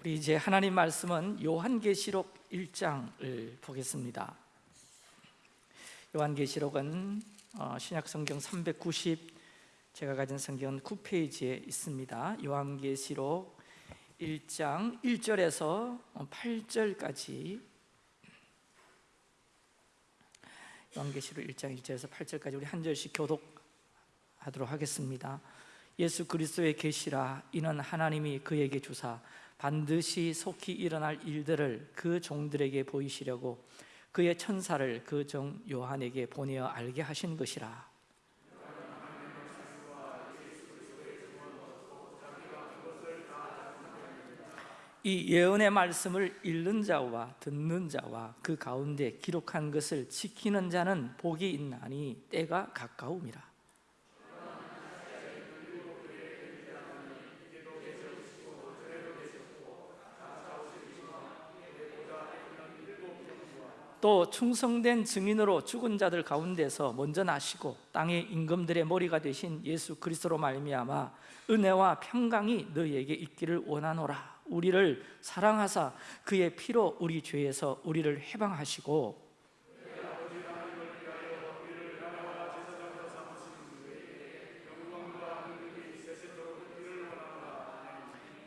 우리 이제 하나님 말씀은 요한계시록 1장을 보겠습니다. 요한계시록은 어, 신약성경 390 제가 가진 성경은 9페이지에 있습니다. 요한계시록 1장 1절에서 8절까지 요한계시록 1장 1절에서 8절까지 우리 한 절씩 교독하도록 하겠습니다. 예수 그리스도의 계시라 이는 하나님이 그에게 주사 반드시 속히 일어날 일들을 그 종들에게 보이시려고 그의 천사를 그 종 요한에게 보내어 알게 하신 것이라. 이 예언의 말씀을 읽는 자와 듣는 자와 그 가운데 기록한 것을 지키는 자는 복이 있나니 때가 가까움이라 또 충성된 증인으로 죽은 자들 가운데서 먼저 나시고 땅의 임금들의 머리가 되신 예수 그리스도로 말미암아 은혜와 평강이 너희에게 있기를 원하노라. 우리를 사랑하사 그의 피로 우리 죄에서 우리를 해방하시고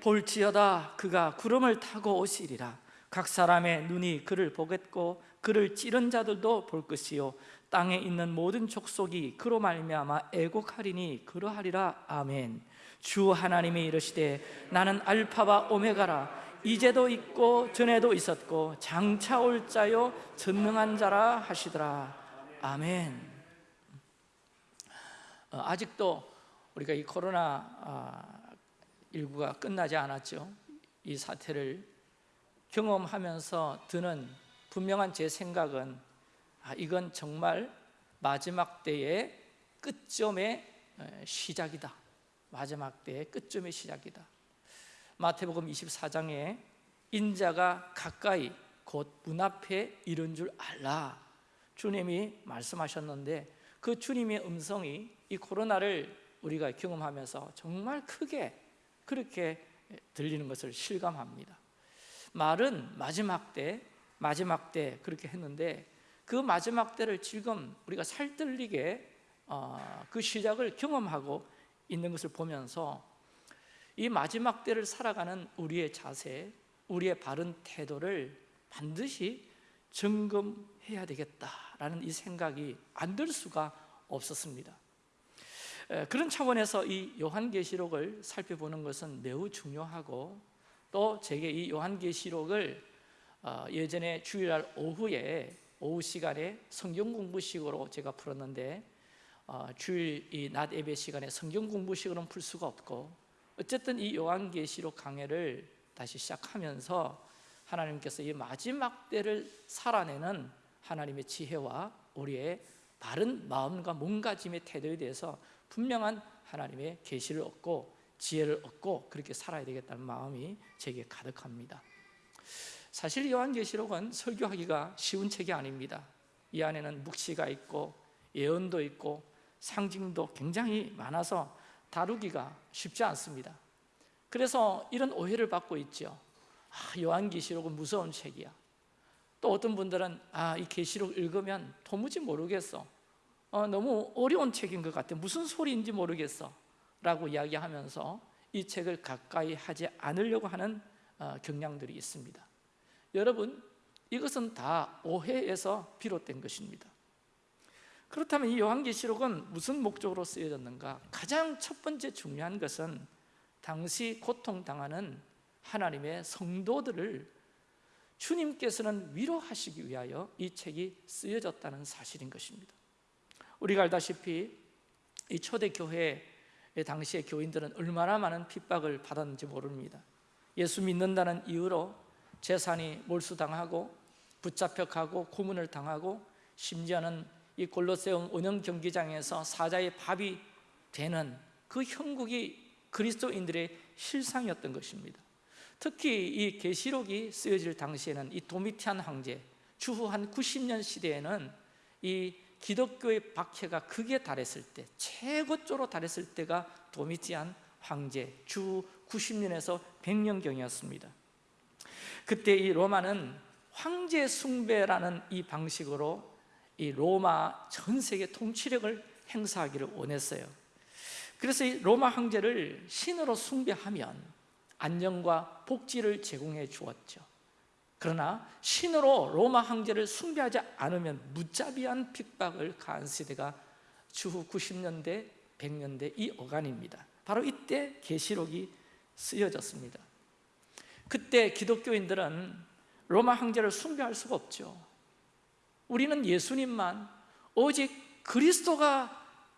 볼지어다 그가 구름을 타고 오시리라. 각 사람의 눈이 그를 보겠고 그를 찌른 자들도 볼 것이요. 땅에 있는 모든 족속이 그로 말미암아 애곡하리니 그러하리라. 아멘. 주 하나님이 이르시되 나는 알파와 오메가라. 이제도 있고 전에도 있었고 장차 올 자요. 전능한 자라 하시더라. 아멘. 어, 아직도 우리가 이 코로나 19가 아, 끝나지 않았죠. 이 사태를 경험하면서 드는 분명한 제 생각은 아, 이건 정말 마지막 때의 끝점의 시작이다. 마지막 때의 끝점의 시작이다. 마태복음 24장에 인자가 가까이 곧 문 앞에 이른 줄 알라. 주님이 말씀하셨는데 그 주님의 음성이 이 코로나를 우리가 경험하면서 정말 크게 그렇게 들리는 것을 실감합니다. 말은 마지막 때 마지막 때 그렇게 했는데 그 마지막 때를 지금 우리가 살뜰리게 어, 그 시작을 경험하고 있는 것을 보면서 이 마지막 때를 살아가는 우리의 자세, 우리의 바른 태도를 반드시 점검해야 되겠다라는 이 생각이 안 들 수가 없었습니다. 그런 차원에서 이 요한계시록을 살펴보는 것은 매우 중요하고 또 제게 이 요한계시록을 어, 예전에 주일날 오후에 오후 시간에 성경 공부식으로 제가 풀었는데 어, 주일 이 낮 예배 시간에 성경 공부식으로는 풀 수가 없고 어쨌든 이 요한계시록 강해를 다시 시작하면서 하나님께서 이 마지막 때를 살아내는 하나님의 지혜와 우리의 바른 마음과 몸가짐의 태도에 대해서 분명한 하나님의 계시를 얻고 지혜를 얻고 그렇게 살아야 되겠다는 마음이 제게 가득합니다 사실 요한계시록은 설교하기가 쉬운 책이 아닙니다. 이 안에는 묵시가 있고 예언도 있고 상징도 굉장히 많아서 다루기가 쉽지 않습니다. 그래서 이런 오해를 받고 있죠. 아, 요한계시록은 무서운 책이야. 또 어떤 분들은 아, 이 계시록 읽으면 도무지 모르겠어. 어, 너무 어려운 책인 것 같아. 무슨 소리인지 모르겠어. 라고 이야기하면서 이 책을 가까이 하지 않으려고 하는 어, 경향들이 있습니다 여러분 이것은 다 오해에서 비롯된 것입니다. 그렇다면 이 요한계시록은 무슨 목적으로 쓰여졌는가? 가장 첫 번째 중요한 것은 당시 고통당하는 하나님의 성도들을 주님께서는 위로하시기 위하여 이 책이 쓰여졌다는 사실인 것입니다. 우리가 알다시피 이 초대교회 당시의 교인들은 얼마나 많은 핍박을 받았는지 모릅니다. 예수 믿는다는 이유로 재산이 몰수당하고 붙잡혀 가고 고문을 당하고 심지어는 이 골로세움 은영 경기장에서 사자의 밥이 되는 그 형국이 그리스도인들의 실상이었던 것입니다. 특히 이 계시록이 쓰여질 당시에는 이 도미티안 황제 추후 한 90년 시대에는 이 기독교의 박해가 극에 달했을 때 최고조로 달했을 때가 도미티안 황제 주 90년에서 100년경이었습니다 그때 이 로마는 황제 숭배라는 이 방식으로 이 로마 전 세계 통치력을 행사하기를 원했어요. 그래서 이 로마 황제를 신으로 숭배하면 안녕과 복지를 제공해 주었죠. 그러나 신으로 로마 황제를 숭배하지 않으면 무자비한 핍박을 가한 세대가 추후 90년대, 100년대 이 어간입니다. 바로 이때 계시록이 쓰여졌습니다 그때 기독교인들은 로마 황제를 숭배할 수가 없죠. 우리는 예수님만 오직 그리스도가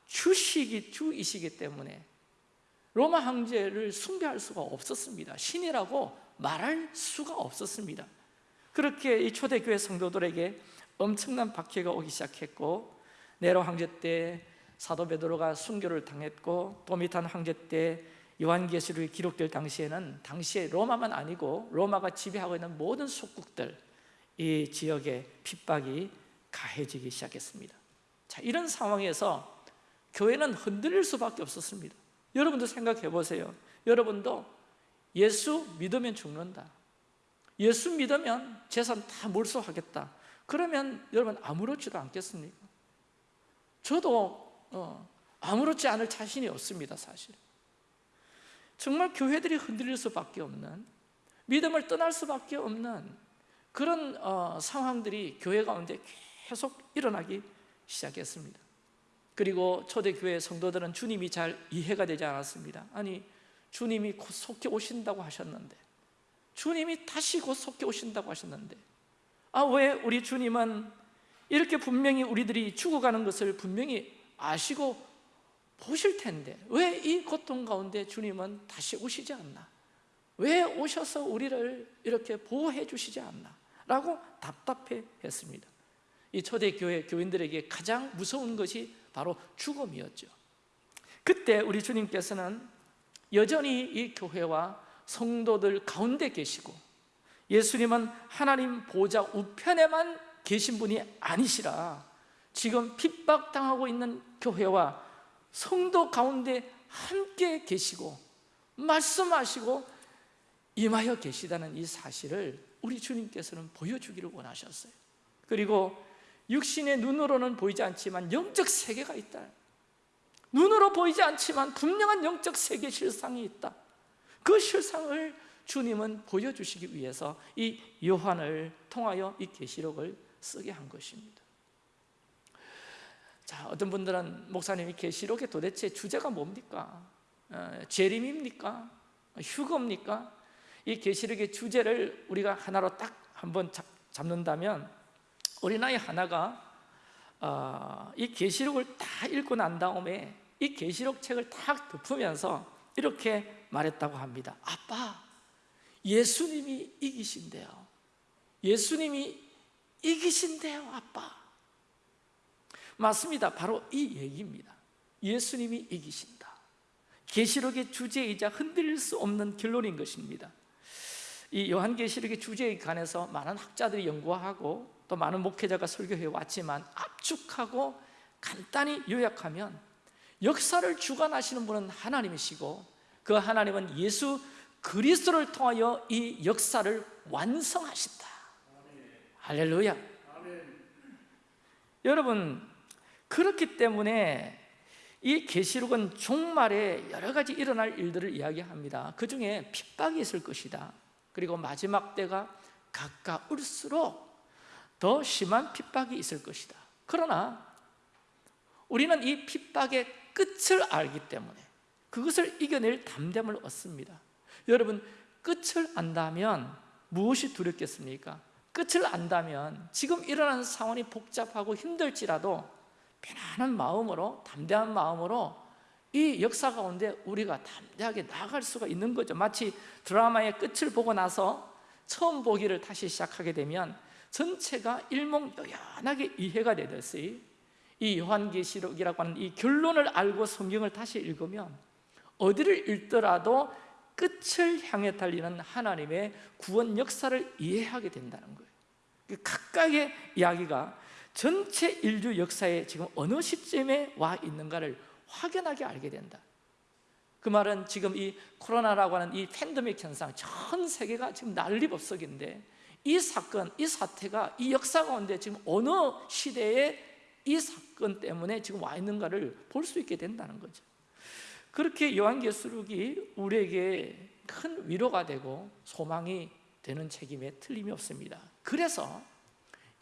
주시기 주이시기 때문에 로마 황제를 숭배할 수가 없었습니다. 신이라고 말할 수가 없었습니다. 그렇게 이 초대교회 성도들에게 엄청난 박해가 오기 시작했고 네로 황제 때 사도 베드로가 순교를 당했고 도미탄 황제 때 요한계시록이 기록될 당시에는 당시에 로마만 아니고 로마가 지배하고 있는 모든 속국들 이 지역에 핍박이 가해지기 시작했습니다. 자, 이런 상황에서 교회는 흔들릴 수밖에 없었습니다. 여러분도 생각해 보세요. 여러분도 예수 믿으면 죽는다. 예수 믿으면 재산 다 몰수하겠다. 그러면 여러분 아무렇지도 않겠습니까? 저도 어, 아무렇지 않을 자신이 없습니다 사실 정말 교회들이 흔들릴 수밖에 없는 믿음을 떠날 수밖에 없는 그런 어, 상황들이 교회 가운데 계속 일어나기 시작했습니다. 그리고 초대교회 성도들은 주님이 잘 이해가 되지 않았습니다. 아니 주님이 곧 속히 오신다고 하셨는데 주님이 다시 곧 속히 오신다고 하셨는데 아 왜 우리 주님은 이렇게 분명히 우리들이 죽어가는 것을 분명히 아시고 보실 텐데 왜 이 고통 가운데 주님은 다시 오시지 않나? 왜 오셔서 우리를 이렇게 보호해 주시지 않나? 라고 답답해 했습니다 이 초대교회 교인들에게 가장 무서운 것이 바로 죽음이었죠 그때 우리 주님께서는 여전히 이 교회와 성도들 가운데 계시고 예수님은 하나님 보좌 우편에만 계신 분이 아니시라 지금 핍박당하고 있는 교회와 성도 가운데 함께 계시고 말씀하시고 임하여 계시다는 이 사실을 우리 주님께서는 보여주기를 원하셨어요. 그리고 육신의 눈으로는 보이지 않지만 영적 세계가 있다. 눈으로 보이지 않지만 분명한 영적 세계 실상이 있다. 그 실상을 주님은 보여주시기 위해서 이 요한을 통하여 이 계시록을 쓰게 한 것입니다 자, 어떤 분들은 목사님이 계시록의 도대체 주제가 뭡니까? 어, 재림입니까? 휴거입니까? 이 계시록의 주제를 우리가 하나로 딱 한번 잡, 잡는다면 어린아이 하나가 어, 이 계시록을 다 읽고 난 다음에 이 계시록 책을 딱 덮으면서 이렇게 말했다고 합니다 아빠, 예수님이 이기신대요 예수님이 이기신대요 아빠 맞습니다. 바로 이 얘기입니다. 예수님이 이기신다. 계시록의 주제이자 흔들릴 수 없는 결론인 것입니다. 이 요한계시록의 주제에 관해서 많은 학자들이 연구하고 또 많은 목회자가 설교해 왔지만 압축하고 간단히 요약하면 역사를 주관하시는 분은 하나님이시고 그 하나님은 예수 그리스도를 통하여 이 역사를 완성하신다. 할렐루야. 여러분 그렇기 때문에 이 계시록은 종말에 여러 가지 일어날 일들을 이야기합니다. 그 중에 핍박이 있을 것이다. 그리고 마지막 때가 가까울수록 더 심한 핍박이 있을 것이다. 그러나 우리는 이 핍박의 끝을 알기 때문에 그것을 이겨낼 담됨을 얻습니다. 여러분 끝을 안다면 무엇이 두렵겠습니까? 끝을 안다면 지금 일어나는 상황이 복잡하고 힘들지라도 편안한 마음으로 담대한 마음으로 이 역사 가운데 우리가 담대하게 나아갈 수가 있는 거죠. 마치 드라마의 끝을 보고 나서 처음 보기를 다시 시작하게 되면 전체가 일목요연하게 이해가 되듯이 이 요한계시록이라고 하는 이 결론을 알고 성경을 다시 읽으면 어디를 읽더라도 끝을 향해 달리는 하나님의 구원 역사를 이해하게 된다는 거예요. 그 각각의 이야기가 전체 인류 역사에 지금 어느 시점에 와 있는가를 확연하게 알게 된다. 그 말은 지금 이 코로나라고 하는 이 팬데믹 현상 전 세계가 지금 난리법석인데 이 사건, 이 사태가 이 역사 가운데 지금 어느 시대에 이 사건 때문에 지금 와 있는가를 볼 수 있게 된다는 거죠. 그렇게 요한계시록이 우리에게 큰 위로가 되고 소망이 되는 책임에 틀림이 없습니다. 그래서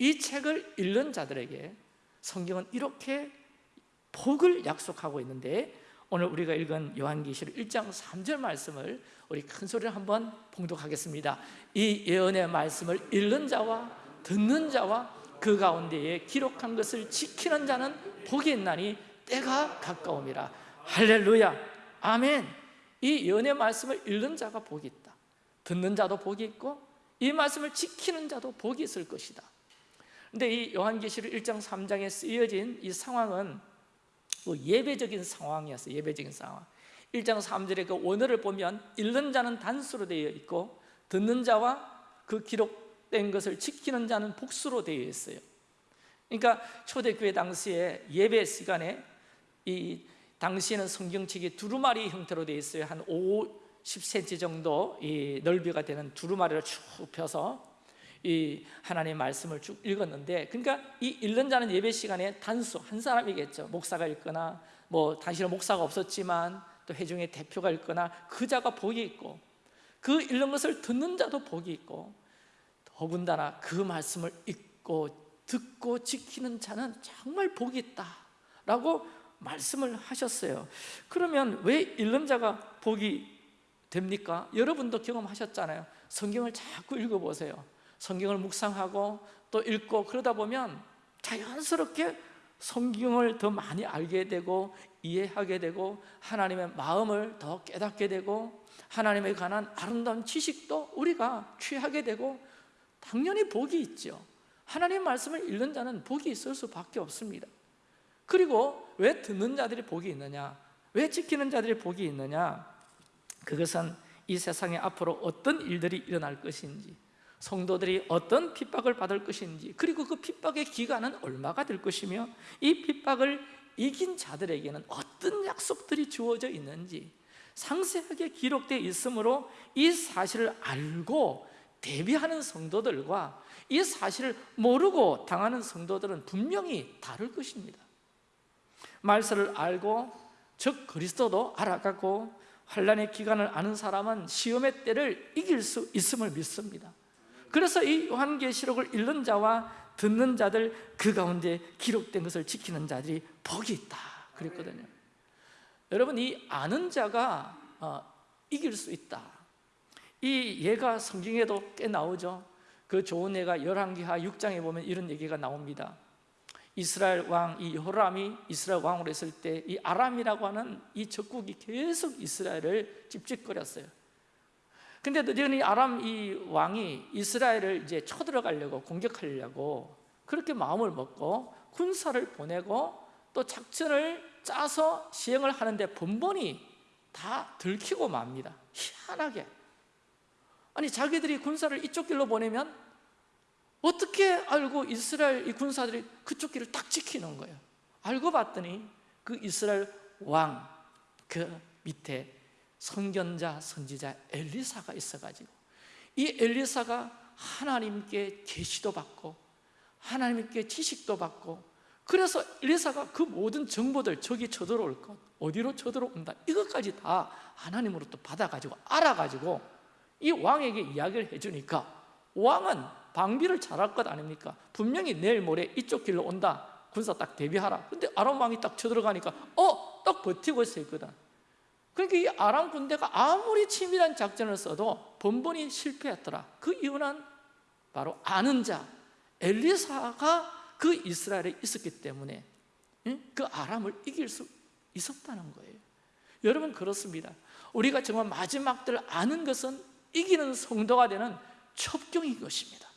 이 책을 읽는 자들에게 성경은 이렇게 복을 약속하고 있는데 오늘 우리가 읽은 요한계시록 1장 3절 말씀을 우리 큰 소리로 한번 봉독하겠습니다. 이 예언의 말씀을 읽는 자와 듣는 자와 그 가운데에 기록한 것을 지키는 자는 복이 있나니 때가 가까움이라. 할렐루야. 아멘. 이 예언의 말씀을 읽는 자가 복이 있다. 듣는 자도 복이 있고 이 말씀을 지키는 자도 복이 있을 것이다 근데 이 요한계시록 1장 3장에 쓰여진 이 상황은 뭐 예배적인 상황이었어요 예배적인 상황. 1장 3절의 그 원어를 보면 읽는 자는 단수로 되어 있고 듣는 자와 그 기록된 것을 지키는 자는 복수로 되어 있어요. 그러니까 초대교회 당시에 예배 시간에 이 당시에는 성경책이 두루마리 형태로 되어 있어요. 한 5, 10cm 정도 이 넓이가 되는 두루마리를 쭉 펴서 이 하나님의 말씀을 쭉 읽었는데 그러니까 이 읽는 자는 예배 시간에 단수 한 사람이겠죠. 목사가 읽거나 뭐 당시는 목사가 없었지만 또 회중의 대표가 읽거나 그 자가 복이 있고 그 읽는 것을 듣는 자도 복이 있고 더군다나 그 말씀을 읽고 듣고 지키는 자는 정말 복이 있다 라고 말씀을 하셨어요. 그러면 왜 읽는 자가 복이 됩니까? 여러분도 경험하셨잖아요. 성경을 자꾸 읽어보세요 성경을 묵상하고 또 읽고 그러다 보면 자연스럽게 성경을 더 많이 알게 되고 이해하게 되고 하나님의 마음을 더 깨닫게 되고 하나님에 관한 아름다운 지식도 우리가 취하게 되고 당연히 복이 있죠. 하나님 말씀을 읽는 자는 복이 있을 수밖에 없습니다. 그리고 왜 듣는 자들이 복이 있느냐? 왜 지키는 자들이 복이 있느냐? 그것은 이 세상에 앞으로 어떤 일들이 일어날 것인지 성도들이 어떤 핍박을 받을 것인지 그리고 그 핍박의 기간은 얼마가 될 것이며 이 핍박을 이긴 자들에게는 어떤 약속들이 주어져 있는지 상세하게 기록되어 있으므로 이 사실을 알고 대비하는 성도들과 이 사실을 모르고 당하는 성도들은 분명히 다를 것입니다. 말씀을 알고 즉 그리스도도 알아가고 환란의 기간을 아는 사람은 시험의 때를 이길 수 있음을 믿습니다 그래서 이 요한계시록을 읽는 자와 듣는 자들 그 가운데 기록된 것을 지키는 자들이 복이 있다. 그랬거든요. 여러분 이 아는 자가 어, 이길 수 있다. 이 예가 성경에도 꽤 나오죠. 그 좋은 예가 열왕기하 6장에 보면 이런 얘기가 나옵니다. 이스라엘 왕 이 호람이 이스라엘 왕으로 했을 때 이 아람이라고 하는 이 적국이 계속 이스라엘을 찝찝거렸어요 근데 드디어 아람 이 왕이 이스라엘을 이제 쳐들어가려고 공격하려고 그렇게 마음을 먹고 군사를 보내고 또 작전을 짜서 시행을 하는데 번번이 다 들키고 맙니다. 희한하게. 아니 자기들이 군사를 이쪽 길로 보내면 어떻게 알고 이스라엘 이 군사들이 그쪽 길을 딱 지키는 거예요? 알고 봤더니 그 이스라엘 왕 그 밑에 선견자, 선지자 엘리사가 있어가지고 이 엘리사가 하나님께 계시도 받고 하나님께 지식도 받고 그래서 엘리사가 그 모든 정보들 저기 쳐들어올 것 어디로 쳐들어온다 이것까지 다 하나님으로 또 받아가지고 알아가지고 이 왕에게 이야기를 해주니까 왕은 방비를 잘할 것 아닙니까? 분명히 내일 모레 이쪽 길로 온다 군사 딱 대비하라 근데 아람 왕이 딱 쳐들어가니까 어? 딱 버티고 있었거든 그러니까 이 아람 군대가 아무리 치밀한 작전을 써도 번번이 실패했더라. 그 이유는 바로 아는 자 엘리사가 그 이스라엘에 있었기 때문에 그 아람을 이길 수 있었다는 거예요. 여러분 그렇습니다. 우리가 정말 마지막 들 아는 것은 이기는 성도가 되는 첩경인 것입니다.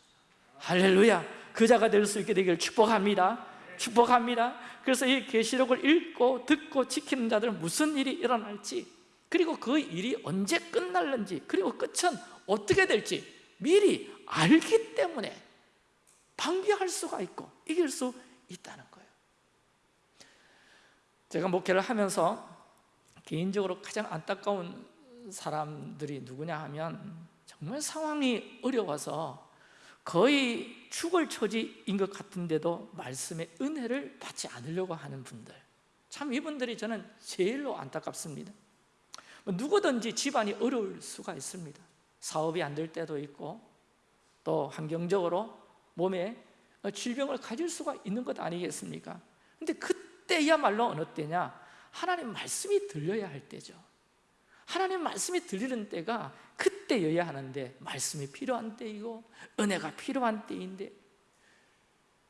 할렐루야. 그 자가 될 수 있게 되기를 축복합니다 축복합니다. 그래서 이 계시록을 읽고 듣고 지키는 자들은 무슨 일이 일어날지 그리고 그 일이 언제 끝날는지 그리고 끝은 어떻게 될지 미리 알기 때문에 방비할 수가 있고 이길 수 있다는 거예요. 제가 목회를 하면서 개인적으로 가장 안타까운 사람들이 누구냐 하면 정말 상황이 어려워서 거의 죽을 처지인 것 같은데도 말씀의 은혜를 받지 않으려고 하는 분들 참 이분들이 저는 제일로 안타깝습니다 뭐 누구든지 집안이 어려울 수가 있습니다 사업이 안 될 때도 있고 또 환경적으로 몸에 질병을 가질 수가 있는 것 아니겠습니까? 근데 그때야말로 어느 때냐? 하나님 말씀이 들려야 할 때죠 하나님 말씀이 들리는 때가 그때여야 하는데 말씀이 필요한 때이고 은혜가 필요한 때인데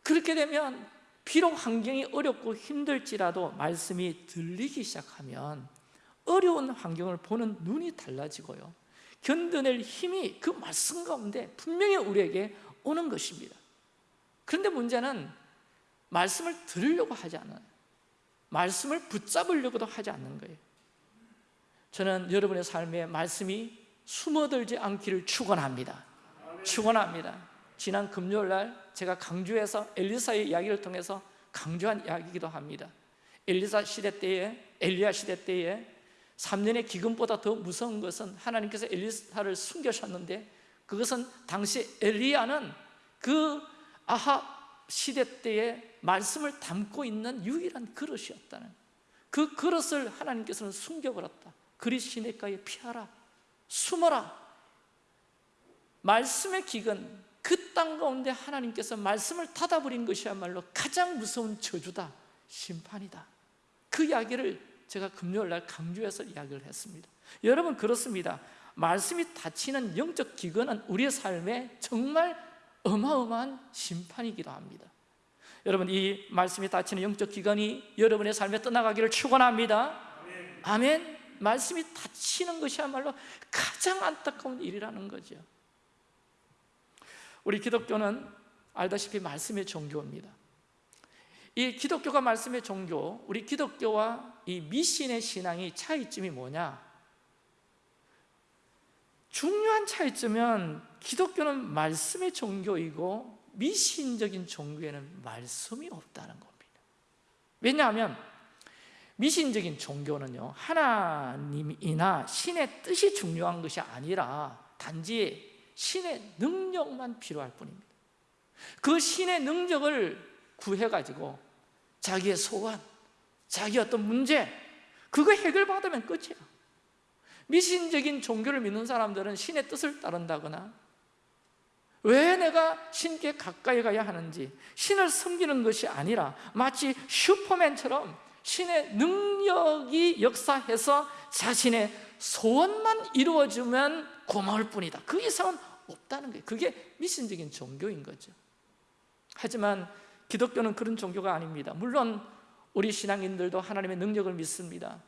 그렇게 되면 비록 환경이 어렵고 힘들지라도 말씀이 들리기 시작하면 어려운 환경을 보는 눈이 달라지고요. 견뎌낼 힘이 그 말씀 가운데 분명히 우리에게 오는 것입니다. 그런데 문제는 말씀을 들으려고 하지 않아요. 말씀을 붙잡으려고도 하지 않는 거예요 저는 여러분의 삶에 말씀이 숨어들지 않기를 축원합니다. 축원합니다. 지난 금요일 날 제가 강주에서 엘리사의 이야기를 통해서 강조한 이야기이기도 합니다. 엘리사 시대 때에 엘리야 시대 때에 3년의 기근보다 더 무서운 것은 하나님께서 엘리사를 숨겨셨는데 그것은 당시 엘리야는 그 아하 시대 때에 말씀을 담고 있는 유일한 그릇이었다는 그 그릇을 하나님께서는 숨겨버렸다 그리 시내가에 피하라 숨어라. 말씀의 기근 그 땅 가운데 하나님께서 말씀을 닫아버린 것이야말로 가장 무서운 저주다 심판이다. 그 이야기를 제가 금요일 날 강조해서 이야기를 했습니다. 여러분 그렇습니다. 말씀이 닫히는 영적 기근은 우리의 삶에 정말 어마어마한 심판이기도 합니다. 여러분 이 말씀이 닫히는 영적 기근이 여러분의 삶에 떠나가기를 축원합니다. 아멘 말씀이 닫히는 것이야말로 가장 안타까운 일이라는 거죠. 우리 기독교는 알다시피 말씀의 종교입니다. 이 기독교가 말씀의 종교 우리 기독교와 이 미신의 신앙이 차이점이 뭐냐? 중요한 차이점은 기독교는 말씀의 종교이고 미신적인 종교에는 말씀이 없다는 겁니다. 왜냐하면 미신적인 종교는요 하나님이나 신의 뜻이 중요한 것이 아니라 단지 신의 능력만 필요할 뿐입니다. 그 신의 능력을 구해가지고 자기의 소원, 자기 어떤 문제 그거 해결받으면 끝이야 미신적인 종교를 믿는 사람들은 신의 뜻을 따른다거나 왜 내가 신께 가까이 가야 하는지 신을 섬기는 것이 아니라 마치 슈퍼맨처럼 신의 능력이 역사해서 자신의 소원만 이루어지면 고마울 뿐이다. 그 이상은 없다는 거예요. 그게 미신적인 종교인 거죠. 하지만 기독교는 그런 종교가 아닙니다. 물론 우리 신앙인들도 하나님의 능력을 믿습니다.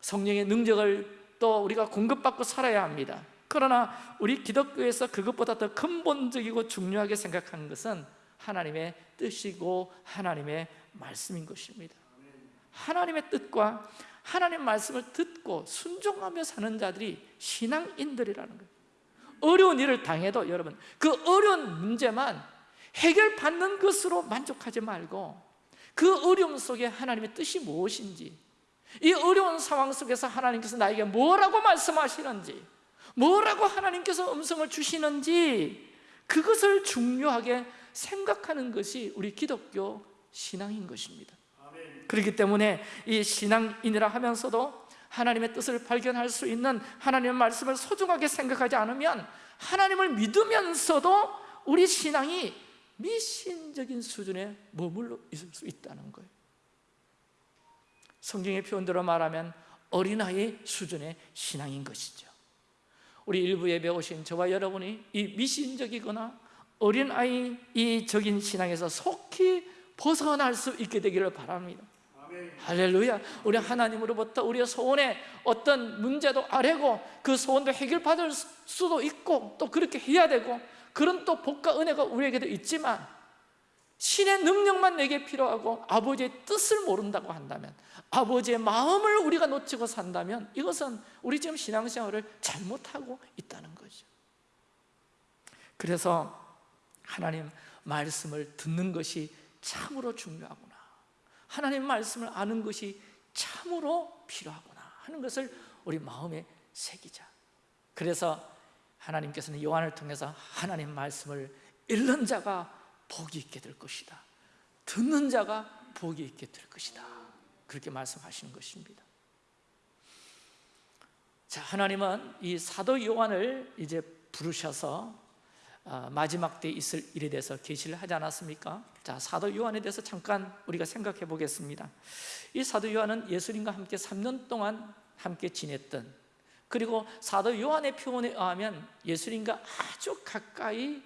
성령의 능력을 또 우리가 공급받고 살아야 합니다. 그러나 우리 기독교에서 그것보다 더 근본적이고 중요하게 생각하는 것은 하나님의 뜻이고 하나님의 말씀인 것입니다 하나님의 뜻과 하나님 말씀을 듣고 순종하며 사는 자들이 신앙인들이라는 거예요. 어려운 일을 당해도 여러분 그 어려운 문제만 해결받는 것으로 만족하지 말고 그 어려움 속에 하나님의 뜻이 무엇인지 이 어려운 상황 속에서 하나님께서 나에게 뭐라고 말씀하시는지 뭐라고 하나님께서 음성을 주시는지 그것을 중요하게 생각하는 것이 우리 기독교 신앙인 것입니다 그렇기 때문에 이 신앙인이라 하면서도 하나님의 뜻을 발견할 수 있는 하나님의 말씀을 소중하게 생각하지 않으면 하나님을 믿으면서도 우리 신앙이 미신적인 수준에 머물러 있을 수 있다는 거예요. 성경의 표현대로 말하면 어린아이 수준의 신앙인 것이죠. 우리 일부 예배 오신 저와 여러분이 이 미신적이거나 어린아이적인 신앙에서 속히 벗어날 수 있게 되기를 바랍니다 할렐루야. 우리 하나님으로부터 우리의 소원에 어떤 문제도 아래고 그 소원도 해결받을 수도 있고 또 그렇게 해야 되고 그런 또 복과 은혜가 우리에게도 있지만 신의 능력만 내게 필요하고 아버지의 뜻을 모른다고 한다면 아버지의 마음을 우리가 놓치고 산다면 이것은 우리 지금 신앙생활을 잘못하고 있다는 거죠. 그래서 하나님 말씀을 듣는 것이 참으로 중요하구나 하나님 말씀을 아는 것이 참으로 필요하구나 하는 것을 우리 마음에 새기자. 그래서 하나님께서는 요한을 통해서 하나님 말씀을 읽는 자가 복이 있게 될 것이다. 듣는 자가 복이 있게 될 것이다. 그렇게 말씀하시는 것입니다. 자 하나님은 이 사도 요한을 이제 부르셔서 어, 마지막 때 있을 일에 대해서 계시를 하지 않았습니까? 자 사도 요한에 대해서 잠깐 우리가 생각해 보겠습니다. 이 사도 요한은 예수님과 함께 3년 동안 함께 지냈던 그리고 사도 요한의 표현에 의하면 예수님과 아주 가까이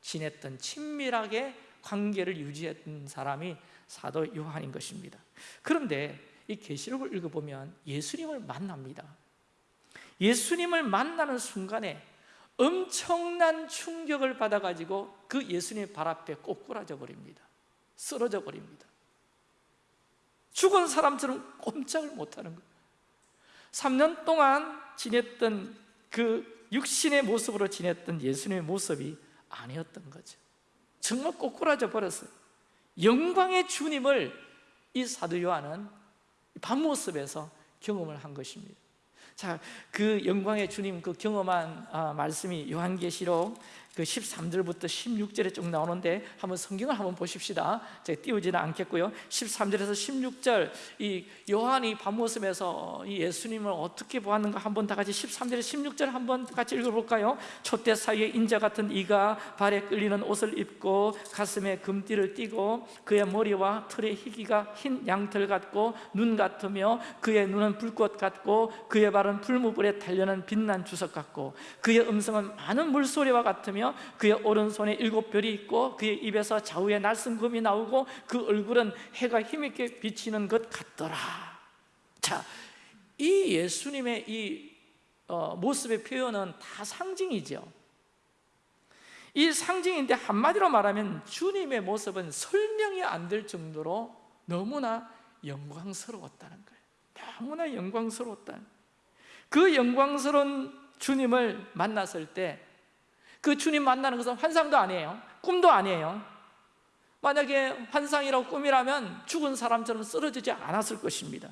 지냈던 친밀하게 관계를 유지했던 사람이 사도 요한인 것입니다. 그런데 이 계시록을 읽어보면 예수님을 만납니다. 예수님을 만나는 순간에 엄청난 충격을 받아가지고 그 예수님의 발 앞에 꼬꾸라져 버립니다. 쓰러져 버립니다. 죽은 사람처럼 꼼짝을 못하는 거예요. 3년 동안 지냈던 그 육신의 모습으로 지냈던 예수님의 모습이 아니었던 거죠. 정말 꼬꾸라져 버렸어요. 영광의 주님을 이 사도 요한은 밤모습에서 경험을 한 것입니다 자, 그 영광의 주님 그 경험한 아, 말씀이 요한계시록 그 13절부터 16절에 쭉 나오는데 한번 성경을 한번 보십시다. 제가 띄우지는 않겠고요. 13절에서 16절 이 요한이 밤모습에서 이 예수님을 어떻게 보았는가 한번 다 같이 13절에 16절 한번 같이 읽어볼까요? 촛대 사이에 인자 같은 이가 발에 끌리는 옷을 입고 가슴에 금띠를 띠고 그의 머리와 털의 희기가 흰 양털 같고 눈 같으며 그의 눈은 불꽃 같고 그의 발은 풀무불에 달려는 빛난 주석 같고 그의 음성은 많은 물소리와 같으며 하며 그의 오른손에 일곱 별이 있고 그의 입에서 좌우에 날씬금이 나오고 그 얼굴은 해가 힘있게 비치는 것 같더라. 자, 이 예수님의 이 어, 모습의 표현은 다 상징이죠. 이 상징인데 한마디로 말하면 주님의 모습은 설명이 안 될 정도로 너무나 영광스러웠다는 거예요. 너무나 영광스러웠다 그 영광스러운 주님을 만났을 때 그 주님 만나는 것은 환상도 아니에요. 꿈도 아니에요. 만약에 환상이라고 꿈이라면 죽은 사람처럼 쓰러지지 않았을 것입니다.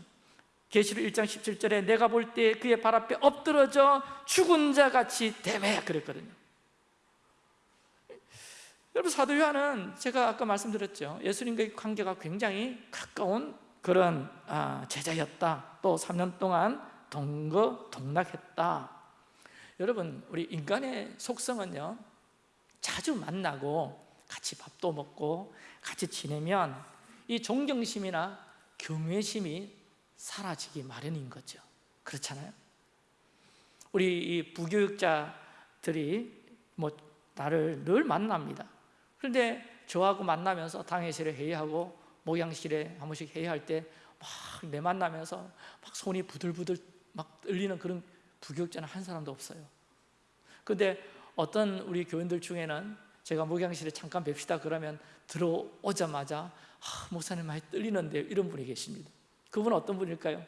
계시록 1장 17절에 내가 볼 때 그의 발 앞에 엎드러져 죽은 자같이 대매 그랬거든요. 여러분 사도 요한은 제가 아까 말씀드렸죠. 예수님과의 관계가 굉장히 가까운 그런 아, 제자였다. 또 3년 동안 동거 동락했다 여러분 우리 인간의 속성은요 자주 만나고 같이 밥도 먹고 같이 지내면 이 존경심이나 경외심이 사라지기 마련인 거죠. 그렇잖아요. 우리 이 부교육자들이 뭐 나를 늘 만납니다. 그런데 저하고 만나면서 당회실에 회의하고 목양실에 한 번씩 회의할 때 막 내 만나면서 막 손이 부들부들 막 떨리는 그런 부교육자는 한 사람도 없어요. 근데 어떤 우리 교인들 중에는 제가 목양실에 잠깐 뵙시다 그러면 들어오자마자 아, 목사님 많이 떨리는데 이런 분이 계십니다. 그분은 어떤 분일까요?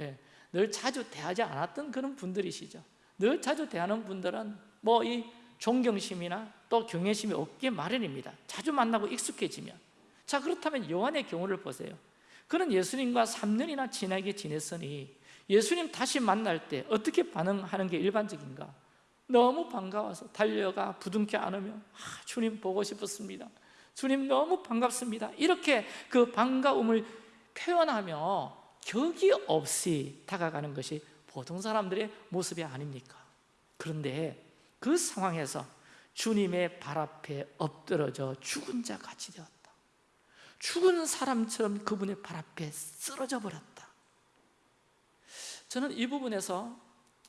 예, 늘 자주 대하지 않았던 그런 분들이시죠. 늘 자주 대하는 분들은 뭐 이 존경심이나 또 경외심이 없게 마련입니다. 자주 만나고 익숙해지면. 자 그렇다면 요한의 경우를 보세요. 그는 예수님과 3년이나 친하게 지냈으니 예수님 다시 만날 때 어떻게 반응하는 게 일반적인가? 너무 반가워서 달려가 부둥켜 안으며 아, 주님 보고 싶었습니다 주님 너무 반갑습니다 이렇게 그 반가움을 표현하며 격이 없이 다가가는 것이 보통 사람들의 모습이 아닙니까? 그런데 그 상황에서 주님의 발 앞에 엎드러져 죽은 자 같이 되었다 죽은 사람처럼 그분의 발 앞에 쓰러져 버렸다 저는 이 부분에서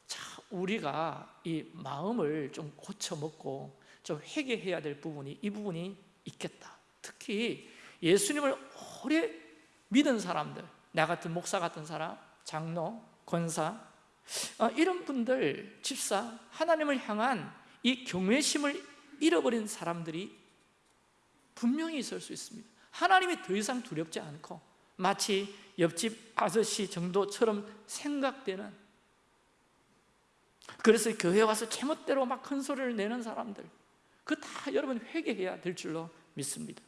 자, 우리가 이 마음을 좀 고쳐먹고 좀 회개해야 될 부분이 이 부분이 있겠다. 특히 예수님을 오래 믿은 사람들 나 같은 목사 같은 사람, 장로, 권사 어, 이런 분들, 집사 하나님을 향한 이 경외심을 잃어버린 사람들이 분명히 있을 수 있습니다. 하나님이 더 이상 두렵지 않고 마치 옆집 아저씨 정도처럼 생각되는 그래서 교회 와서 제멋대로 막 큰 소리를 내는 사람들 그 다 여러분 회개해야 될 줄로 믿습니다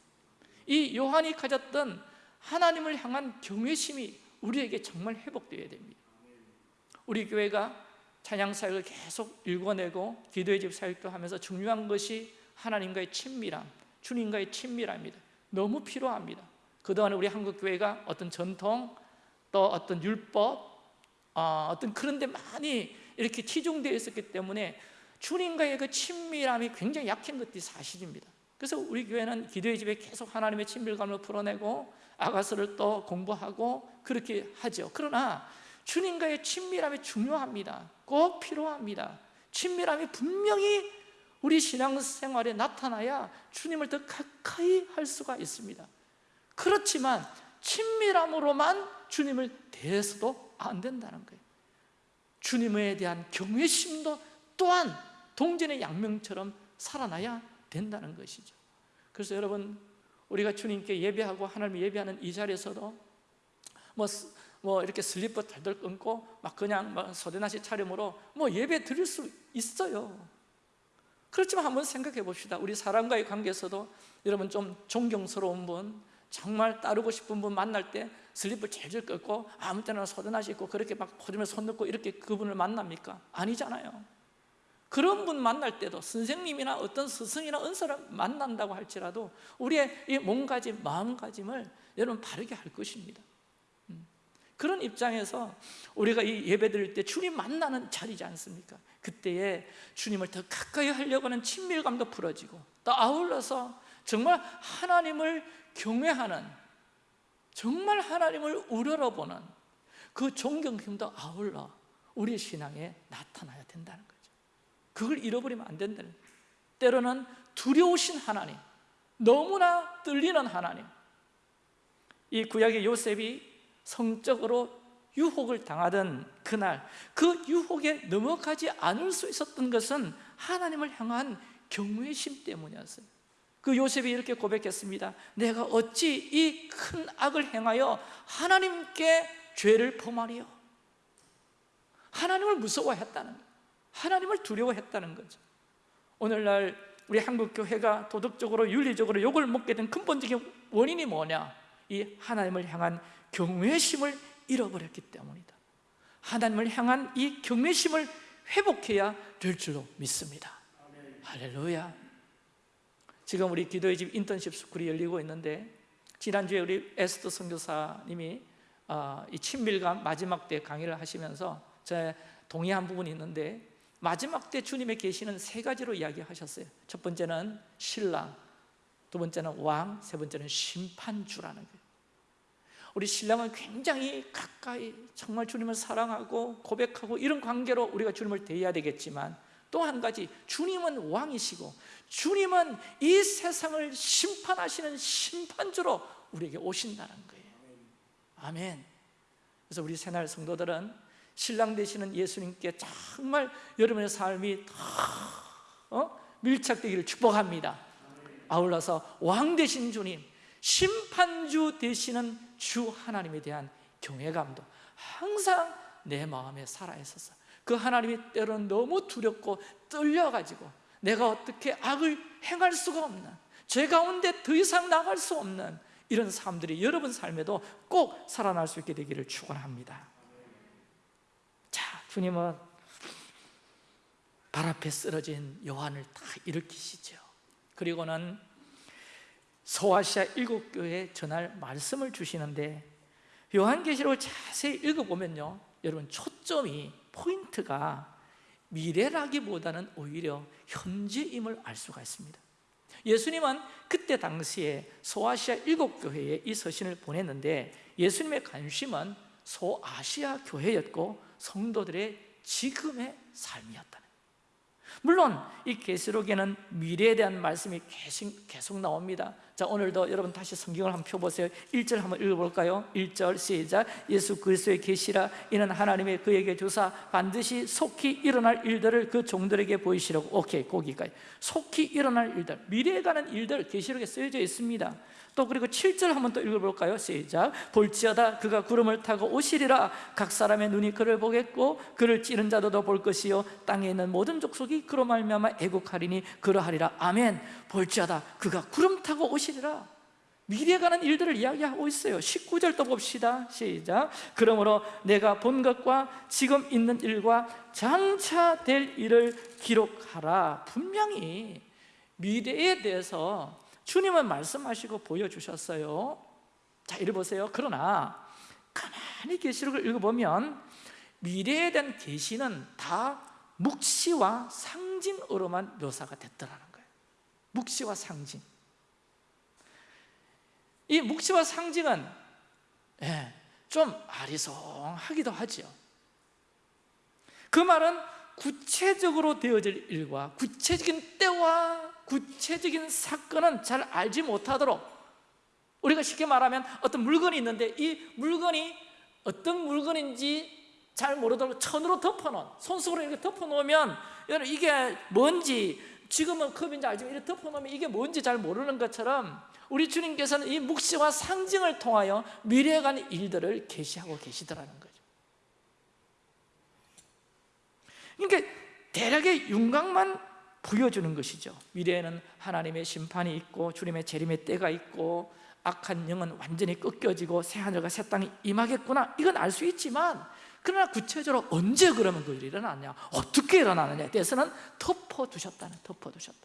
이 요한이 가졌던 하나님을 향한 경외심이 우리에게 정말 회복되어야 됩니다 우리 교회가 찬양 사역을 계속 일궈내고 기도의 집 사역도 하면서 중요한 것이 하나님과의 친밀함, 주님과의 친밀함입니다. 너무 필요합니다. 그동안 우리 한국 교회가 어떤 전통 또 어떤 율법 어, 어떤 그런 데 많이 이렇게 치중되어 있었기 때문에 주님과의 그 친밀함이 굉장히 약한 것이 사실입니다. 그래서 우리 교회는 기도의 집에 계속 하나님의 친밀감을 풀어내고 아가서를 또 공부하고 그렇게 하죠. 그러나 주님과의 친밀함이 중요합니다. 꼭 필요합니다. 친밀함이 분명히 우리 신앙생활에 나타나야 주님을 더 가까이 할 수가 있습니다. 그렇지만 친밀함으로만 주님을 대해서도 안 된다는 거예요. 주님에 대한 경외심도 또한 동전의 양면처럼 살아나야 된다는 것이죠. 그래서 여러분 우리가 주님께 예배하고 하나님 예배하는 이 자리에서도 뭐, 뭐 이렇게 슬리퍼 달달 끌고 막 그냥 막 소데나시 차림으로 뭐 예배 드릴 수 있어요. 그렇지만 한번 생각해 봅시다. 우리 사람과의 관계에서도 여러분 좀 존경스러운 분, 정말 따르고 싶은 분 만날 때 슬리퍼 질질 끌고 아무 때나 소데나시 입고 그렇게 막 포켓에 손 넣고 이렇게 그분을 만납니까? 아니잖아요. 그런 분 만날 때도 선생님이나 어떤 스승이나 은사를 만난다고 할지라도 우리의 이 몸가짐, 마음가짐을 여러분 바르게 할 것입니다 음. 그런 입장에서 우리가 이 예배 드릴 때 주님 만나는 자리지 않습니까? 그때에 주님을 더 가까이 하려고 하는 친밀감도 풀어지고 또 아울러서 정말 하나님을 경외하는 정말 하나님을 우러러보는 그 존경심도 아울러 우리 신앙에 나타나야 된다는 거예요 그걸 잃어버리면 안 된다는 거예요. 때로는 두려우신 하나님 너무나 떨리는 하나님. 이 구약의 요셉이 성적으로 유혹을 당하던 그날 그 유혹에 넘어가지 않을 수 있었던 것은 하나님을 향한 경외심 때문이었어요 그 요셉이 이렇게 고백했습니다. 내가 어찌 이 큰 악을 행하여 하나님께 죄를 범하리요? 하나님을 무서워했다는 하나님을 두려워했다는 거죠. 오늘날 우리 한국 교회가 도덕적으로 윤리적으로 욕을 먹게 된 근본적인 원인이 뭐냐? 이 하나님을 향한 경외심을 잃어버렸기 때문이다. 하나님을 향한 이 경외심을 회복해야 될 줄로 믿습니다. 할렐루야 지금 우리 기도의 집 인턴십 스쿨이 열리고 있는데 지난주에 우리 에스더 선교사님이 어, 이 친밀감 마지막 때 강의를 하시면서 제 동의한 부분이 있는데 마지막 때 주님의 계시는 세 가지로 이야기하셨어요. 첫 번째는 신랑 두 번째는 왕, 세 번째는 심판주라는 거예요. 우리 신랑은 굉장히 가까이 정말 주님을 사랑하고 고백하고 이런 관계로 우리가 주님을 대해야 되겠지만 또 한 가지 주님은 왕이시고 주님은 이 세상을 심판하시는 심판주로 우리에게 오신다는 거예요. 아멘. 그래서 우리 새날 성도들은 신랑 되시는 예수님께 정말 여러분의 삶이 더 어? 밀착되기를 축복합니다. 아울러서 왕 되신 주님 심판주 되시는 주 하나님에 대한 경외감도 항상 내 마음에 살아 있어서 그 하나님이 때로는 너무 두렵고 떨려가지고 내가 어떻게 악을 행할 수가 없는 죄 가운데 더 이상 나갈 수 없는 이런 사람들이 여러분 삶에도 꼭 살아날 수 있게 되기를 축원합니다. 자, 주님은 발 앞에 쓰러진 요한을 다 일으키시죠. 그리고는 소아시아 일곱 교회에 전할 말씀을 주시는데 요한계시록을 자세히 읽어보면요 여러분 초점이 포인트가 미래라기보다는 오히려 현재임을 알 수가 있습니다. 예수님은 그때 당시에 소아시아 일곱 교회에 이 서신을 보냈는데 예수님의 관심은 소아시아 교회였고 성도들의 지금의 삶이었다 물론 이 계시록에는 미래에 대한 말씀이 계속 나옵니다 자 오늘도 여러분 다시 성경을 한번 펴보세요. 1절 한번 읽어볼까요? 1절 시작. 예수 그리스도의 계시라. 이는 하나님의 그에게 주사 반드시 속히 일어날 일들을 그 종들에게 보이시라고. 오케이 거기까지. 속히 일어날 일들. 미래에 가는 일들 계시록에 쓰여져 있습니다. 또 그리고 7절 한번 또 읽어볼까요? 시작. 볼지어다 그가 구름을 타고 오시리라. 각 사람의 눈이 그를 보겠고 그를 찌른 자도 볼 것이요. 땅에 있는 모든 족속이 그로 말미암아 애국하리니 그러하리라. 아멘. 볼지어다 그가 구름 타고 오시 리라. 미래에 관한 일들을 이야기하고 있어요. 19절도 봅시다. 시작. 그러므로 내가 본 것과 지금 있는 일과 장차 될 일을 기록하라. 분명히 미래에 대해서 주님은 말씀하시고 보여주셨어요. 자 이리 보세요. 그러나 가만히 계시록을 읽어보면 미래에 대한 계시는 다 묵시와 상징으로만 묘사가 됐더라는 거예요. 묵시와 상징 이 묵시와 상징은 예, 좀 아리송하기도 하죠 그 말은 구체적으로 되어질 일과 구체적인 때와 구체적인 사건은 잘 알지 못하도록 우리가 쉽게 말하면 어떤 물건이 있는데 이 물건이 어떤 물건인지 잘 모르도록 천으로 덮어놓은 손수로 이렇게 덮어놓으면 이게 뭔지 지금은 컵인지 알지만 이렇게 덮어놓으면 이게 뭔지 잘 모르는 것처럼 우리 주님께서는 이 묵시와 상징을 통하여 미래에 관한 일들을 계시하고 계시더라는 거죠. 그러니까 대략의 윤곽만 보여주는 것이죠. 미래에는 하나님의 심판이 있고 주님의 재림의 때가 있고 악한 영은 완전히 꺾여지고 새 하늘과 새 땅이 임하겠구나. 이건 알 수 있지만 그러나 구체적으로 언제 그러면 그 일이 일어나냐 어떻게 일어나느냐에 대해서는 덮어두셨다는 덮어두셨다.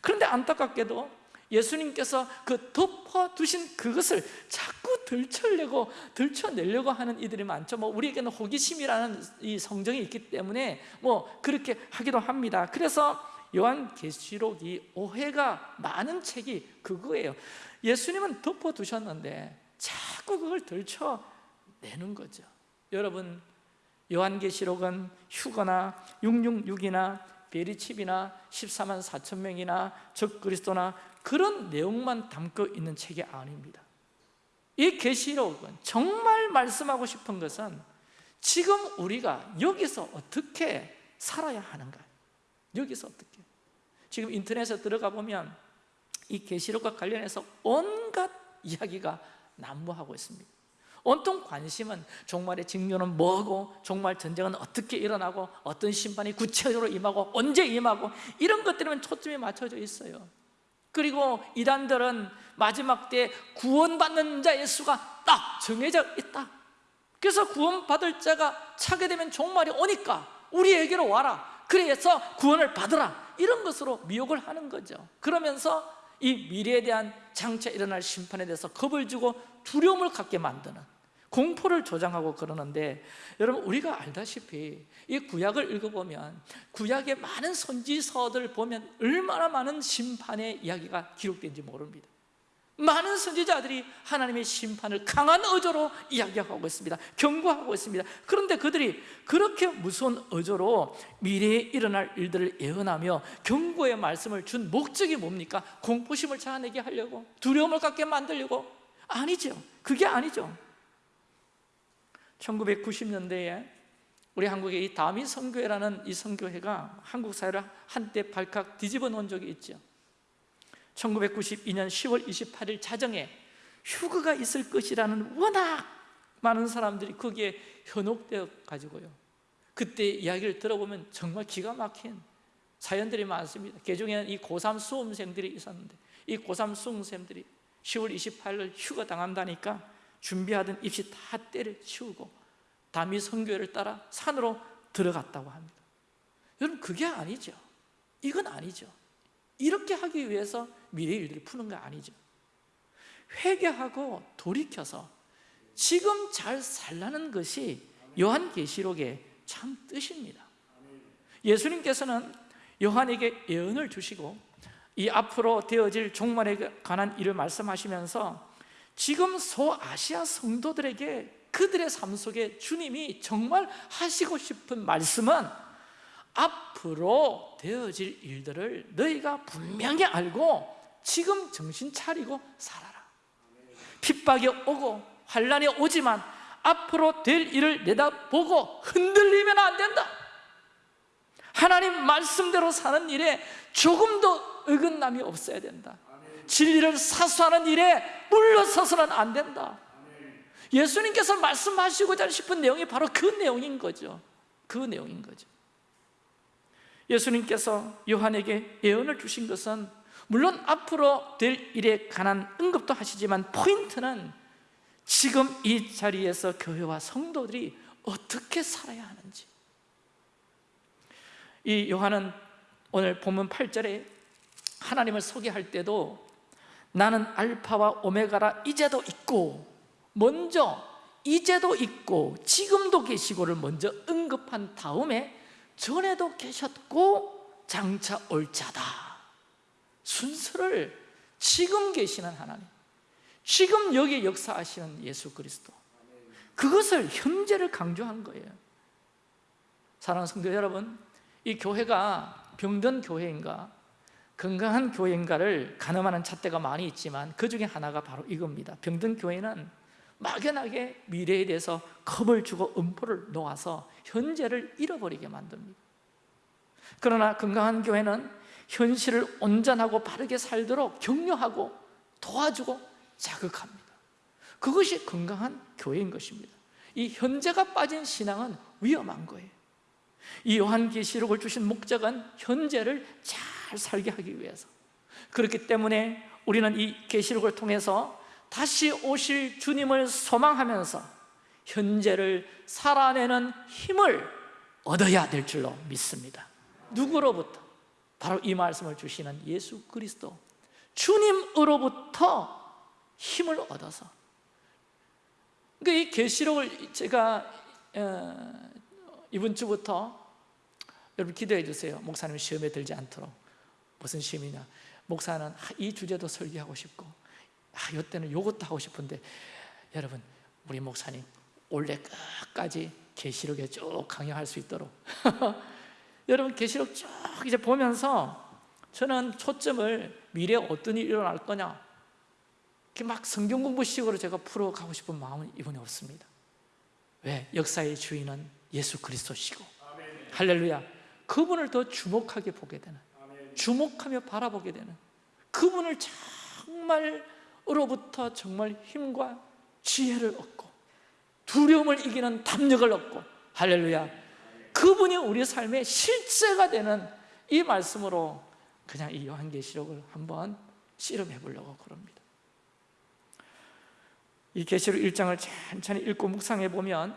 그런데 안타깝게도 예수님께서 그 덮어두신 그것을 자꾸 들춰내고 들춰내려고 하는 이들이 많죠. 뭐 우리에게는 호기심이라는 이 성정이 있기 때문에 뭐 그렇게 하기도 합니다. 그래서 요한계시록이 오해가 많은 책이 그거예요. 예수님은 덮어두셨는데 자꾸 그걸 들춰내는 거죠. 여러분 요한계시록은 휴거나 666이나 베리칩이나 14만 4천 명이나 적그리스도나 그런 내용만 담고 있는 책이 아닙니다. 이 계시록은 정말 말씀하고 싶은 것은 지금 우리가 여기서 어떻게 살아야 하는가? 여기서 어떻게? 지금 인터넷에 들어가 보면 이 계시록과 관련해서 온갖 이야기가 난무하고 있습니다. 온통 관심은 종말의 징조는 뭐고 종말 전쟁은 어떻게 일어나고 어떤 심판이 구체적으로 임하고 언제 임하고 이런 것들에만 초점이 맞춰져 있어요 그리고 이단들은 마지막 때 구원받는 자의 수가 딱 정해져 있다. 그래서 구원받을 자가 차게 되면 종말이 오니까 우리에게로 와라. 그래서 구원을 받으라. 이런 것으로 미혹을 하는 거죠. 그러면서 이 미래에 대한 장차 일어날 심판에 대해서 겁을 주고 두려움을 갖게 만드는 공포를 조장하고 그러는데 여러분 우리가 알다시피 이 구약을 읽어보면 구약의 많은 선지서들 보면 얼마나 많은 심판의 이야기가 기록된지 모릅니다. 많은 선지자들이 하나님의 심판을 강한 어조로 이야기하고 있습니다. 경고하고 있습니다. 그런데 그들이 그렇게 무서운 어조로 미래에 일어날 일들을 예언하며 경고의 말씀을 준 목적이 뭡니까? 공포심을 자아내게 하려고 두려움을 갖게 만들려고? 아니죠. 그게 아니죠 1990년대에 우리 한국의 이 다미 선교회라는 이 선교회가 한국 사회를 한때 발칵 뒤집어 놓은 적이 있죠. 1992년 10월 28일 자정에 휴가가 있을 것이라는 워낙 많은 사람들이 거기에 현혹되어 가지고요. 그때 이야기를 들어보면 정말 기가 막힌 사연들이 많습니다. 개중에는 이 고3 수험생들이 있었는데 이 고3 수험생들이 10월 28일 휴가 당한다니까 준비하던 입시 다 때려치우고 담이 선교회를 따라 산으로 들어갔다고 합니다. 여러분 그게 아니죠. 이건 아니죠. 이렇게 하기 위해서 미래 일들을 푸는 거 아니죠. 회개하고 돌이켜서 지금 잘 살라는 것이 요한계시록의 참 뜻입니다. 예수님께서는 요한에게 예언을 주시고 이 앞으로 되어질 종말에 관한 일을 말씀하시면서 지금 소아시아 성도들에게 그들의 삶 속에 주님이 정말 하시고 싶은 말씀은 앞으로 되어질 일들을 너희가 분명히 알고 지금 정신 차리고 살아라. 핍박이 오고 환란이 오지만 앞으로 될 일을 내다보고 흔들리면 안 된다. 하나님 말씀대로 사는 일에 조금도 어긋남이 없어야 된다 진리를 사수하는 일에 물러서서는 안 된다. 예수님께서 말씀하시고자 싶은 내용이 바로 그 내용인 거죠. 그 내용인 거죠. 예수님께서 요한에게 예언을 주신 것은 물론 앞으로 될 일에 관한 언급도 하시지만 포인트는 지금 이 자리에서 교회와 성도들이 어떻게 살아야 하는지. 이 요한은 오늘 본문 8절에 하나님을 소개할 때도 나는 알파와 오메가라 이제도 있고 먼저 이제도 있고 지금도 계시고를 먼저 언급한 다음에 전에도 계셨고 장차 올 자다. 순서를 지금 계시는 하나님 지금 여기 역사하시는 예수 그리스도 그것을 현재를 강조한 거예요. 사랑하는 성도 여러분 이 교회가 병든 교회인가 건강한 교회인가를 가늠하는 잣대가 많이 있지만 그 중에 하나가 바로 이겁니다. 병든 교회는 막연하게 미래에 대해서 겁을 주고 음포를 놓아서 현재를 잃어버리게 만듭니다. 그러나 건강한 교회는 현실을 온전하고 바르게 살도록 격려하고 도와주고 자극합니다. 그것이 건강한 교회인 것입니다. 이 현재가 빠진 신앙은 위험한 거예요. 이 요한계시록을 주신 목적은 현재를 잘 살게 하기 위해서. 그렇기 때문에 우리는 이 계시록을 통해서 다시 오실 주님을 소망하면서 현재를 살아내는 힘을 얻어야 될 줄로 믿습니다. 누구로부터? 바로 이 말씀을 주시는 예수 그리스도. 주님으로부터 힘을 얻어서. 그러니까 이 계시록을 제가 어, 이번 주부터 여러분 기도해 주세요. 목사님 시험에 들지 않도록 무슨 시험이냐. 목사는 이 주제도 설교하고 싶고 아, 이때는 이것도 하고 싶은데 여러분 우리 목사님 올해 끝까지 계시록에 쭉 강의할 수 있도록. 여러분 계시록 쭉 이제 보면서 저는 초점을 미래에 어떤 일이 일어날 거냐. 이렇게 막 성경 공부식으로 제가 풀어가고 싶은 마음은 이번에 없습니다. 왜? 역사의 주인은 예수 그리스도시고. 할렐루야. 그분을 더 주목하게 보게 되는 주목하며 바라보게 되는 그분을 정말으로부터 정말 힘과 지혜를 얻고 두려움을 이기는 담력을 얻고 할렐루야 그분이 우리 삶의 실제가 되는 이 말씀으로 그냥 이 요한계시록을 한번 씨름해 보려고 그럽니다. 이 계시록 1장을 천천히 읽고 묵상해 보면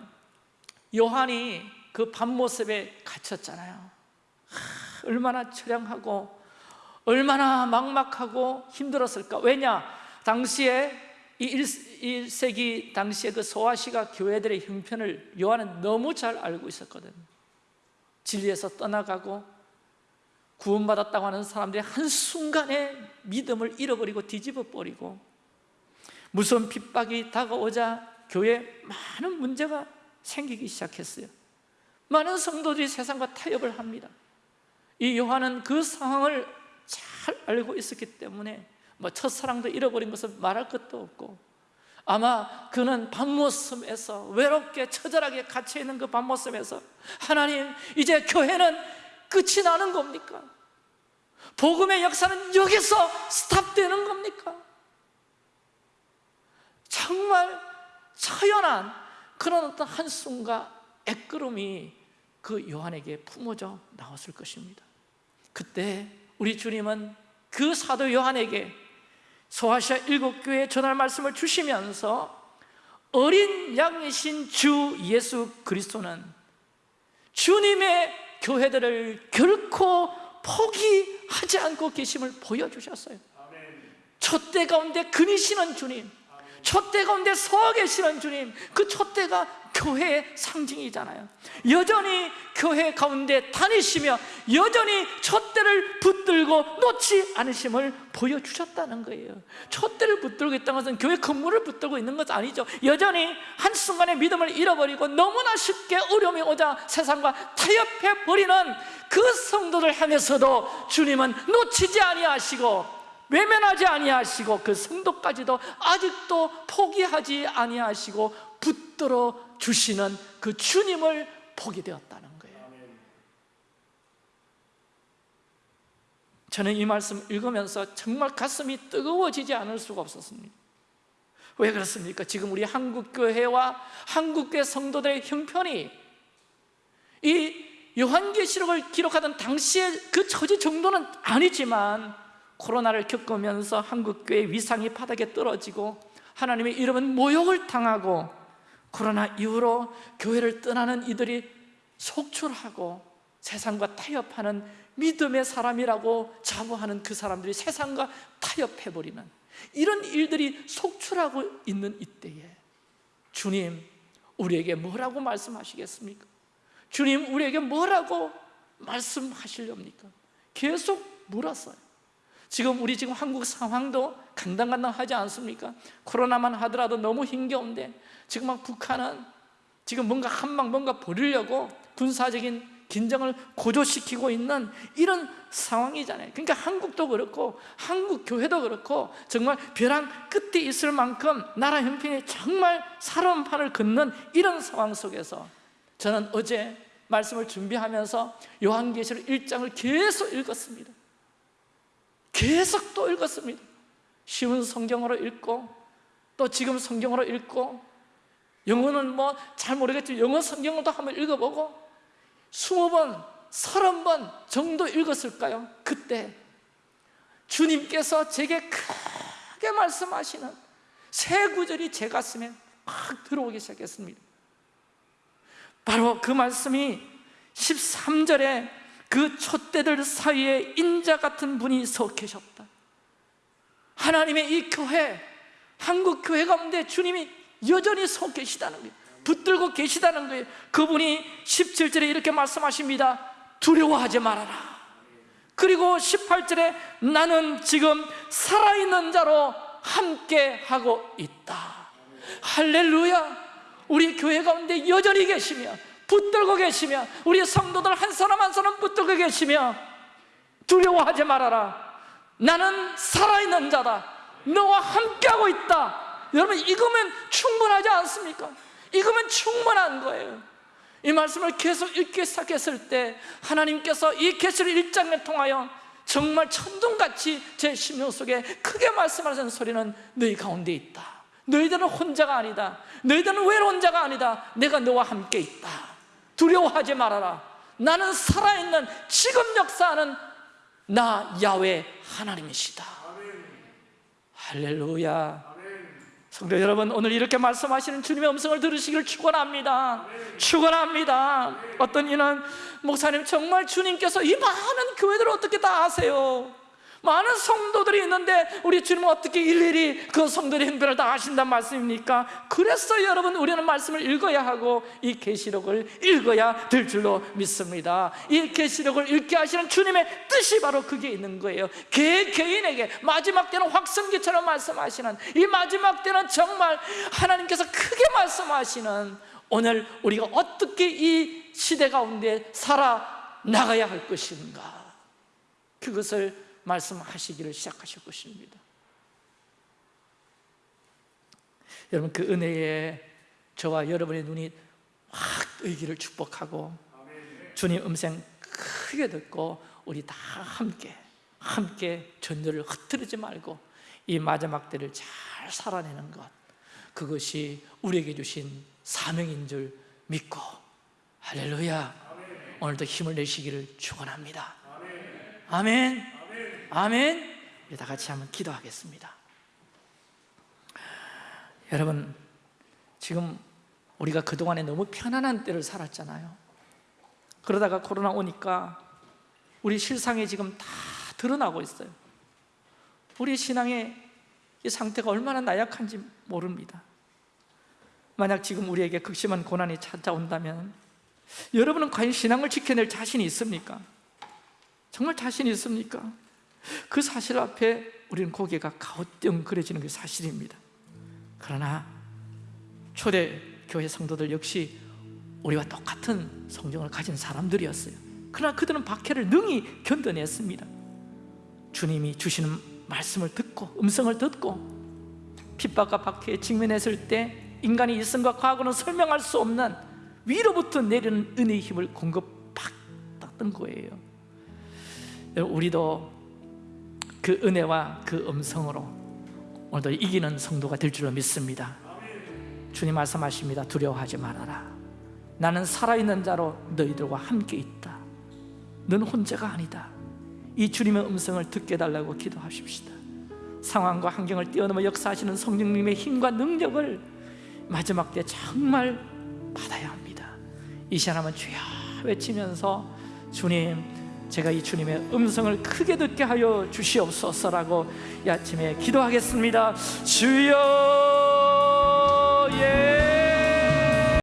요한이 그 밤모습에 갇혔잖아요. 하, 얼마나 처량하고 얼마나 막막하고 힘들었을까. 왜냐? 당시에 이 1, 세기 당시에 그 소아시가 교회들의 형편을 요한은 너무 잘 알고 있었거든. 진리에서 떠나가고 구원받았다고 하는 사람들이 한순간에 믿음을 잃어버리고 뒤집어 버리고 무서운 핍박이 다가오자 교회에 많은 문제가 생기기 시작했어요. 많은 성도들이 세상과 타협을 합니다 이 요한은 그 상황을 잘 알고 있었기 때문에 뭐 첫사랑도 잃어버린 것을 말할 것도 없고 아마 그는 밤모습에서 외롭게 처절하게 갇혀있는 그 밤모습에서 하나님 이제 교회는 끝이 나는 겁니까? 복음의 역사는 여기서 스탑되는 겁니까? 정말 처연한 그런 어떤 한숨과 애끄름이 그 요한에게 품어져 나왔을 것입니다 그때 우리 주님은 그 사도 요한에게 소아시아 일곱 교회에 전할 말씀을 주시면서 어린 양이신 주 예수 그리스도는 주님의 교회들을 결코 포기하지 않고 계심을 보여주셨어요. 촛대 가운데 그니시는 주님 촛대 가운데 서 계시는 주님 그 촛대가 교회의 상징이잖아요. 여전히 교회 가운데 다니시며 여전히 촛대를 붙들고 놓지 않으심을 보여주셨다는 거예요. 촛대를 붙들고 있다는 것은 교회 건물을 붙들고 있는 것 아니죠. 여전히 한순간에 믿음을 잃어버리고 너무나 쉽게 어려움이 오자 세상과 타협해버리는 그 성도들 향해서도 주님은 놓치지 아니하시고 외면하지 아니하시고 그 성도까지도 아직도 포기하지 아니하시고 붙들어 주시는 그 주님을 보게 되었다는 거예요 저는 이 말씀 읽으면서 정말 가슴이 뜨거워지지 않을 수가 없었습니다 왜 그렇습니까? 지금 우리 한국교회와 한국교회 성도들의 형편이 이 요한계시록을 기록하던 당시의 그 처지 정도는 아니지만 코로나를 겪으면서 한국교회 위상이 바닥에 떨어지고 하나님의 이름은 모욕을 당하고 코로나 이후로 교회를 떠나는 이들이 속출하고 세상과 타협하는 믿음의 사람이라고 자부하는 그 사람들이 세상과 타협해버리는 이런 일들이 속출하고 있는 이때에 주님 우리에게 뭐라고 말씀하시겠습니까? 주님 우리에게 뭐라고 말씀하시렵니까? 계속 물었어요 지금 우리 지금 한국 상황도 간당간당하지 않습니까? 코로나만 하더라도 너무 힘겨운데 지금 막 북한은 지금 뭔가 한방 뭔가 벌이려고 군사적인 긴장을 고조시키고 있는 이런 상황이잖아요 그러니까 한국도 그렇고 한국 교회도 그렇고 정말 벼랑 끝에 있을 만큼 나라 형편이 정말 살아온 판을 걷는 이런 상황 속에서 저는 어제 말씀을 준비하면서 요한계시록 1장을 계속 읽었습니다 계속 또 읽었습니다 쉬운 성경으로 읽고 또 지금 성경으로 읽고 영어는 뭐 잘 모르겠지만 영어 성경도 한번 읽어보고 스무 번, 서른 번 정도 읽었을까요? 그때 주님께서 제게 크게 말씀하시는 새 구절이 제 가슴에 막 들어오기 시작했습니다 바로 그 말씀이 13절에 그 촛대들 사이에 인자 같은 분이 서 계셨다. 하나님의 이 교회 한국 교회 가운데 주님이 여전히 서 계시다는 거예요. 붙들고 계시다는 거예요. 그분이 17절에 이렇게 말씀하십니다. 두려워하지 말아라. 그리고 18절에 나는 지금 살아있는 자로 함께 하고 있다. 할렐루야. 우리 교회 가운데 여전히 계시며 붙들고 계시며 우리 성도들 한 사람 한 사람 붙들고 계시며 두려워하지 말아라. 나는 살아있는 자다. 너와 함께하고 있다. 여러분 이거면 충분하지 않습니까? 이거면 충분한 거예요. 이 말씀을 계속 읽기 시작했을 때 하나님께서 이 계시를 1장을 통하여 정말 천둥같이 제 심령 속에 크게 말씀하시는 소리는 너희 가운데 있다. 너희들은 혼자가 아니다. 너희들은 외로운 자가 아니다. 내가 너와 함께 있다 두려워하지 말아라 나는 살아있는 지금 역사하는 나 야외 하나님이시다 할렐루야 성도 여러분 오늘 이렇게 말씀하시는 주님의 음성을 들으시기를 축원합니다. 축원합니다. 어떤 이는 목사님 정말 주님께서 이 많은 교회들을 어떻게 다 아세요? 많은 성도들이 있는데 우리 주님은 어떻게 일일이 그 성도들의 행편을 다 아신단 말씀입니까? 그래서 여러분 우리는 말씀을 읽어야 하고 이 계시록을 읽어야 될 줄로 믿습니다. 이 계시록을 읽게 하시는 주님의 뜻이 바로 그게 있는 거예요. 개 개인에게 마지막 때는 확성기처럼 말씀하시는 이 마지막 때는 정말 하나님께서 크게 말씀하시는 오늘 우리가 어떻게 이 시대 가운데 살아나가야 할 것인가? 그것을 말씀하시기를 시작하실 것입니다. 여러분 그 은혜에 저와 여러분의 눈이 확 뜨기를 축복하고 주님 음성 크게 듣고 우리 다 함께 함께 전도를 흩뜨리지 말고 이 마지막 때를 잘 살아내는 것 그것이 우리에게 주신 사명인 줄 믿고 할렐루야. 오늘도 힘을 내시기를 축원합니다. 아멘 아멘. 우리 다 같이 한번 기도하겠습니다. 여러분 지금 우리가 그동안에 너무 편안한 때를 살았잖아요. 그러다가 코로나 오니까 우리 실상이 지금 다 드러나고 있어요. 우리 신앙의 이 상태가 얼마나 나약한지 모릅니다. 만약 지금 우리에게 극심한 고난이 찾아온다면 여러분은 과연 신앙을 지켜낼 자신이 있습니까? 정말 자신이 있습니까? 그 사실 앞에 우리는 고개가 가우뚱그려지는 게 사실입니다. 그러나 초대 교회 성도들 역시 우리와 똑같은 성경을 가진 사람들이었어요. 그러나 그들은 박해를 능히 견뎌냈습니다. 주님이 주시는 말씀을 듣고 음성을 듣고 핍박과 박해에 직면했을 때 인간의 일성과 과거는 설명할 수 없는 위로부터 내리는 은혜의 힘을 공급받았던 거예요. 우리도 그 은혜와 그 음성으로 오늘도 이기는 성도가 될 줄로 믿습니다. 주님 말씀하십니다. 두려워하지 말아라. 나는 살아있는 자로 너희들과 함께 있다. 너는 혼자가 아니다. 이 주님의 음성을 듣게 달라고 기도하십시다. 상황과 환경을 뛰어넘어 역사하시는 성령님의 힘과 능력을 마지막 때 정말 받아야 합니다. 이 시간 한번 주여 외치면서 주님 제가 이 주님의 음성을 크게 듣게 하여 주시옵소서라고 이 아침에 기도하겠습니다. 주여 예.